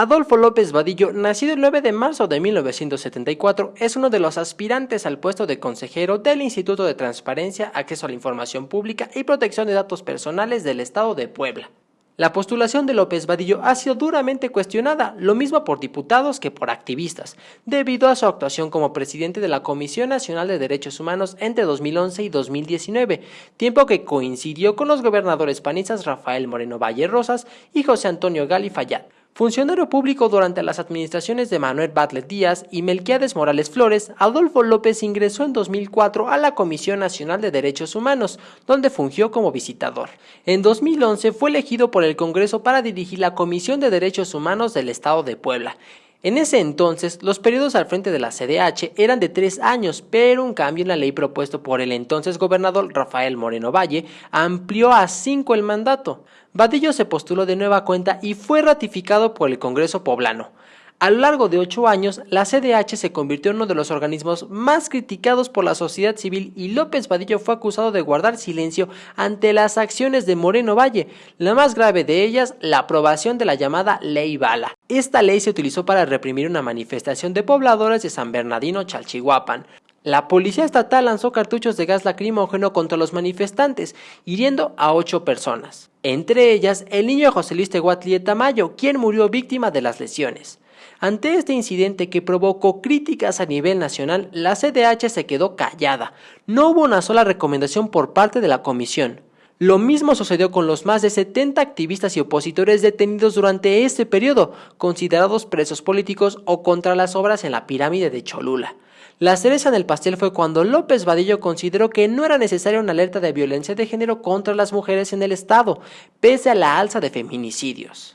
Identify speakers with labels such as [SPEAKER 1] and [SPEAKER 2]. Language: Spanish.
[SPEAKER 1] Adolfo López Vadillo, nacido el 9 de marzo de 1974, es uno de los aspirantes al puesto de consejero del Instituto de Transparencia, Acceso a la Información Pública y Protección de Datos Personales del Estado de Puebla. La postulación de López Vadillo ha sido duramente cuestionada, lo mismo por diputados que por activistas, debido a su actuación como presidente de la Comisión Nacional de Derechos Humanos entre 2011 y 2019, tiempo que coincidió con los gobernadores panistas Rafael Moreno Valle Rosas y José Antonio Gali Fayad. Funcionario público durante las administraciones de Manuel Batlet Díaz y Melquiades Morales Flores, Adolfo López ingresó en 2004 a la Comisión Nacional de Derechos Humanos, donde fungió como visitador. En 2011 fue elegido por el Congreso para dirigir la Comisión de Derechos Humanos del Estado de Puebla. En ese entonces, los periodos al frente de la CDH eran de tres años, pero un cambio en la ley propuesto por el entonces gobernador Rafael Moreno Valle amplió a cinco el mandato. Vadillo se postuló de nueva cuenta y fue ratificado por el Congreso poblano. A lo largo de ocho años, la CDH se convirtió en uno de los organismos más criticados por la sociedad civil y López Vadillo fue acusado de guardar silencio ante las acciones de Moreno Valle, la más grave de ellas, la aprobación de la llamada Ley Bala. Esta ley se utilizó para reprimir una manifestación de pobladores de San Bernardino Chalchihuapan. La policía estatal lanzó cartuchos de gas lacrimógeno contra los manifestantes, hiriendo a ocho personas. Entre ellas, el niño José Luis Tehuatli Tamayo, quien murió víctima de las lesiones. Ante este incidente que provocó críticas a nivel nacional, la CDH se quedó callada. No hubo una sola recomendación por parte de la comisión. Lo mismo sucedió con los más de 70 activistas y opositores detenidos durante este periodo, considerados presos políticos o contra las obras en la pirámide de Cholula. La cereza en el pastel fue cuando López Vadillo consideró que no era necesaria una alerta de violencia de género contra las mujeres en el Estado, pese a la alza de feminicidios.